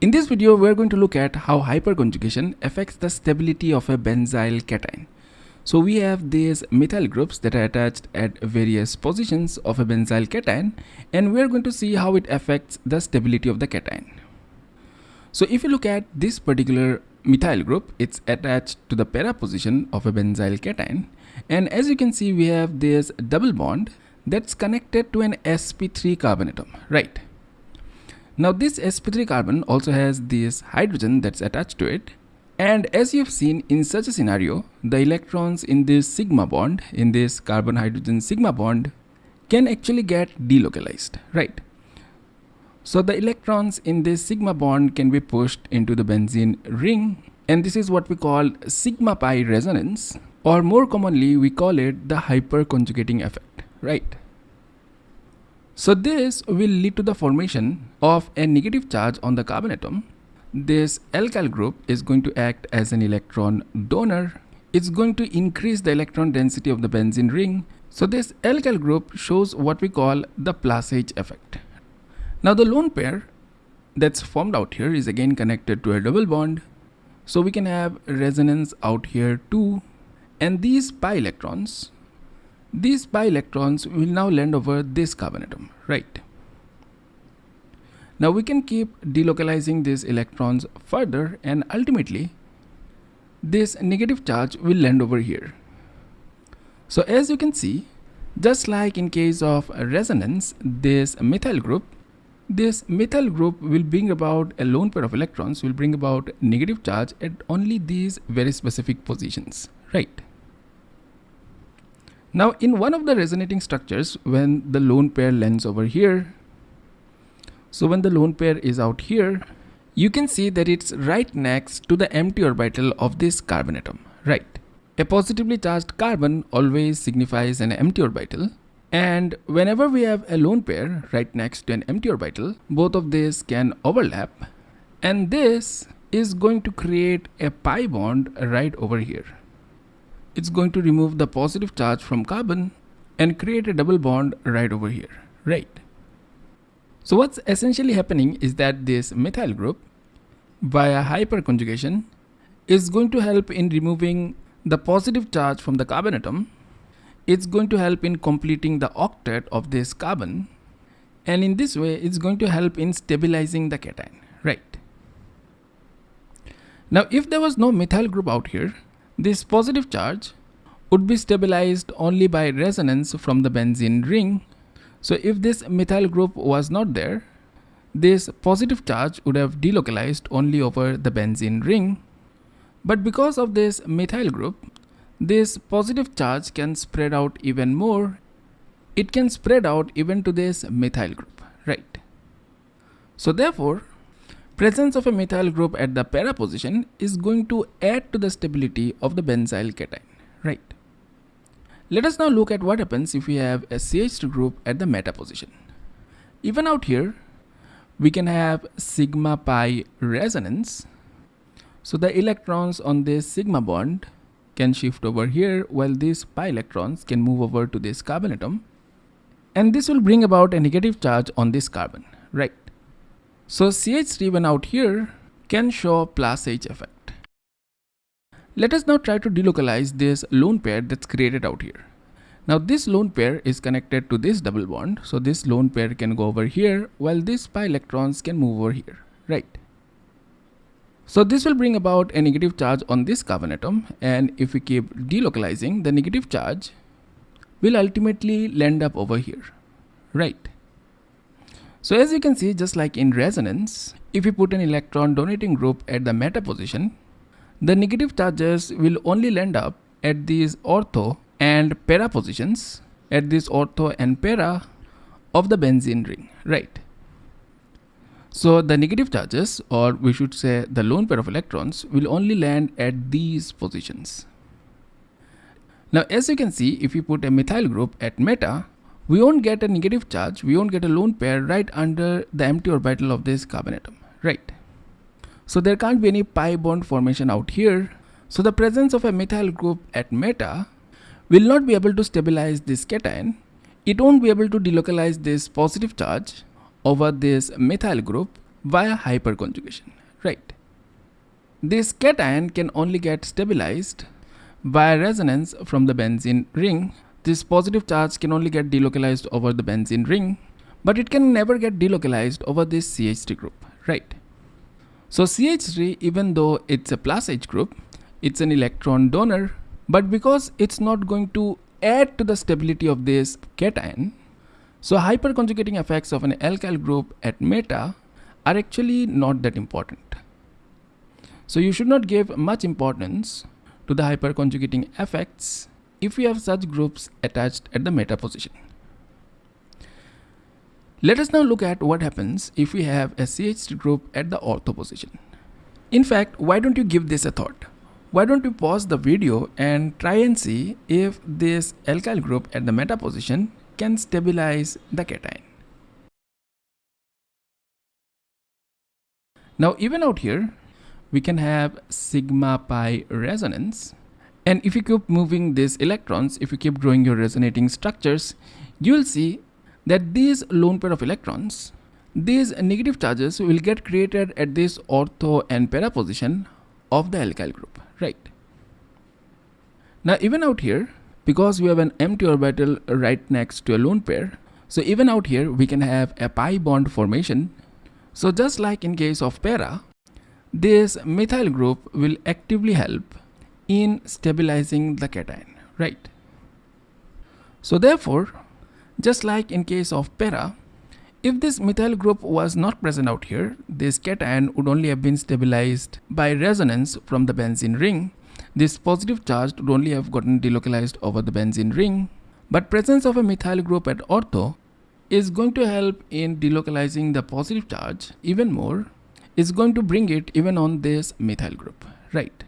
In this video, we are going to look at how hyperconjugation affects the stability of a benzyl cation. So we have these methyl groups that are attached at various positions of a benzyl cation and we are going to see how it affects the stability of the cation. So if you look at this particular methyl group, it's attached to the para position of a benzyl cation and as you can see we have this double bond that's connected to an sp3 carbon atom, right? Now this sp3 carbon also has this hydrogen that's attached to it and as you've seen in such a scenario, the electrons in this sigma bond, in this carbon hydrogen sigma bond can actually get delocalized, right? So the electrons in this sigma bond can be pushed into the benzene ring and this is what we call sigma pi resonance or more commonly we call it the hyperconjugating effect, right? So this will lead to the formation of a negative charge on the carbon atom this alkyl group is going to act as an electron donor. It's going to increase the electron density of the benzene ring. So this alkyl group shows what we call the plus H effect. Now the lone pair that's formed out here is again connected to a double bond. So we can have resonance out here too. And these pi electrons, these pi electrons will now land over this carbon atom, right? Now we can keep delocalizing these electrons further and ultimately this negative charge will land over here. So as you can see, just like in case of resonance, this methyl group, this methyl group will bring about a lone pair of electrons will bring about negative charge at only these very specific positions, right? Now in one of the resonating structures, when the lone pair lands over here, so when the lone pair is out here, you can see that it's right next to the empty orbital of this carbon atom, right? A positively charged carbon always signifies an empty orbital and whenever we have a lone pair right next to an empty orbital, both of these can overlap and this is going to create a pi bond right over here. It's going to remove the positive charge from carbon and create a double bond right over here, right? So what's essentially happening is that this methyl group via hyperconjugation is going to help in removing the positive charge from the carbon atom. It's going to help in completing the octet of this carbon and in this way it's going to help in stabilizing the cation, right? Now if there was no methyl group out here, this positive charge would be stabilized only by resonance from the benzene ring so if this methyl group was not there, this positive charge would have delocalized only over the benzene ring. But because of this methyl group, this positive charge can spread out even more. It can spread out even to this methyl group, right? So therefore, presence of a methyl group at the para position is going to add to the stability of the benzyl cation, right? Let us now look at what happens if we have a CH2 group at the meta position. Even out here, we can have sigma pi resonance. So the electrons on this sigma bond can shift over here while these pi electrons can move over to this carbon atom. And this will bring about a negative charge on this carbon, right? So CH3 when out here can show plus H effect. Let us now try to delocalize this lone pair that's created out here. Now this lone pair is connected to this double bond. So this lone pair can go over here while these pi electrons can move over here, right? So this will bring about a negative charge on this carbon atom and if we keep delocalizing the negative charge will ultimately land up over here, right? So as you can see just like in resonance, if we put an electron donating group at the meta position, the negative charges will only land up at these ortho and para positions at this ortho and para of the benzene ring, right? So the negative charges or we should say the lone pair of electrons will only land at these positions. Now as you can see if we put a methyl group at meta we won't get a negative charge, we won't get a lone pair right under the empty orbital of this carbon atom, right? So there can't be any pi bond formation out here. So the presence of a methyl group at meta will not be able to stabilize this cation. It won't be able to delocalize this positive charge over this methyl group via hyperconjugation, right? This cation can only get stabilized via resonance from the benzene ring. This positive charge can only get delocalized over the benzene ring, but it can never get delocalized over this CH3 group, right? So CH3, even though it's a plus H group, it's an electron donor, but because it's not going to add to the stability of this cation, so hyperconjugating effects of an alkyl group at meta are actually not that important. So you should not give much importance to the hyperconjugating effects if we have such groups attached at the meta position. Let us now look at what happens if we have a CH3 group at the ortho position. In fact, why don't you give this a thought? Why don't you pause the video and try and see if this alkyl group at the meta position can stabilize the cation. Now even out here, we can have sigma pi resonance. And if you keep moving these electrons, if you keep drawing your resonating structures, you will see that these lone pair of electrons, these negative charges will get created at this ortho and para position of the alkyl group, right? Now even out here, because we have an empty orbital right next to a lone pair, so even out here we can have a pi bond formation. So just like in case of para, this methyl group will actively help in stabilizing the cation, right? So therefore, just like in case of para, if this methyl group was not present out here, this cation would only have been stabilized by resonance from the benzene ring. This positive charge would only have gotten delocalized over the benzene ring. But presence of a methyl group at ortho is going to help in delocalizing the positive charge even more is going to bring it even on this methyl group, right?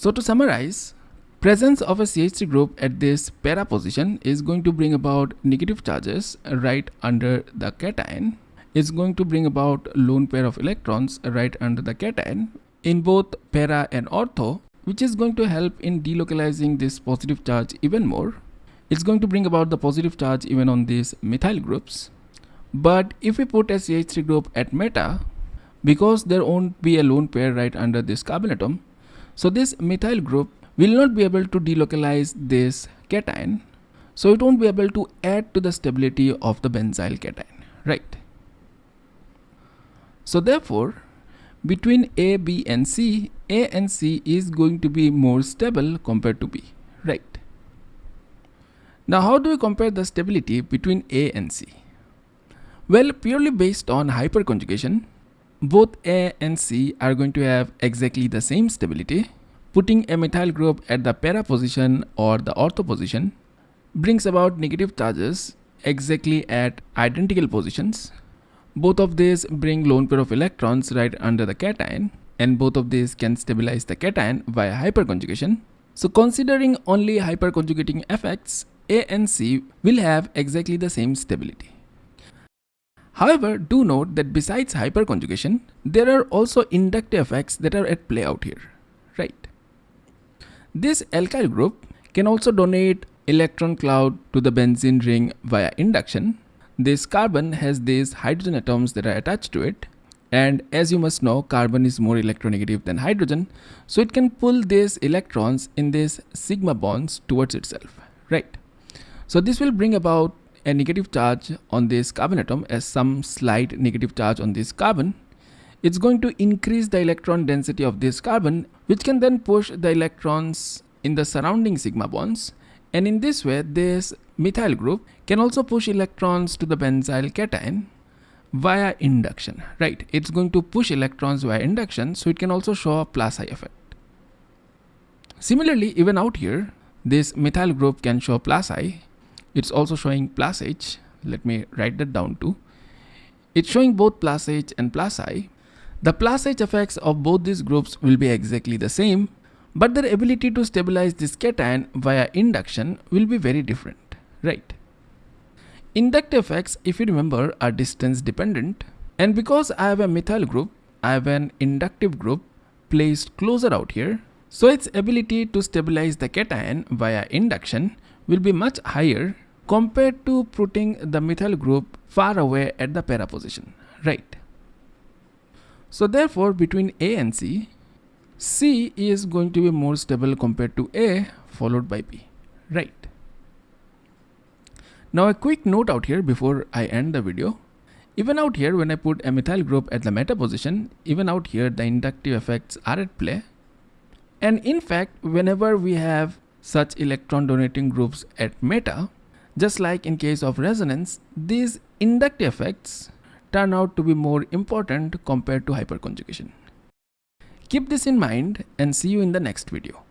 So to summarize, presence of a CH3 group at this para position is going to bring about negative charges right under the cation. It's going to bring about lone pair of electrons right under the cation in both para and ortho, which is going to help in delocalizing this positive charge even more. It's going to bring about the positive charge even on these methyl groups. But if we put a CH3 group at meta, because there won't be a lone pair right under this carbon atom. So this methyl group will not be able to delocalize this cation. So it won't be able to add to the stability of the benzyl cation, right? So therefore, between A, B and C, A and C is going to be more stable compared to B, right? Now how do we compare the stability between A and C? Well, purely based on hyperconjugation, both A and C are going to have exactly the same stability. Putting a methyl group at the para position or the ortho position brings about negative charges exactly at identical positions. Both of these bring lone pair of electrons right under the cation and both of these can stabilize the cation via hyperconjugation. So considering only hyperconjugating effects, A and C will have exactly the same stability. However, do note that besides hyperconjugation, there are also inductive effects that are at play out here, right? This alkyl group can also donate electron cloud to the benzene ring via induction. This carbon has these hydrogen atoms that are attached to it. And as you must know, carbon is more electronegative than hydrogen. So it can pull these electrons in these sigma bonds towards itself, right? So this will bring about a negative charge on this carbon atom as some slight negative charge on this carbon, it's going to increase the electron density of this carbon, which can then push the electrons in the surrounding sigma bonds. And in this way, this methyl group can also push electrons to the benzyl cation via induction, right? It's going to push electrons via induction, so it can also show a plus I effect. Similarly, even out here, this methyl group can show plus I it's also showing plus H. Let me write that down too. It's showing both plus H and plus I. The plus H effects of both these groups will be exactly the same, but their ability to stabilize this cation via induction will be very different, right? Inductive effects, if you remember, are distance dependent. And because I have a methyl group, I have an inductive group placed closer out here. So its ability to stabilize the cation via induction will be much higher compared to putting the methyl group far away at the para position, right? So therefore between A and C, C is going to be more stable compared to A followed by B, right? Now a quick note out here before I end the video. Even out here when I put a methyl group at the meta position, even out here the inductive effects are at play. And in fact, whenever we have such electron donating groups at meta, just like in case of resonance, these inductive effects turn out to be more important compared to hyperconjugation. Keep this in mind and see you in the next video.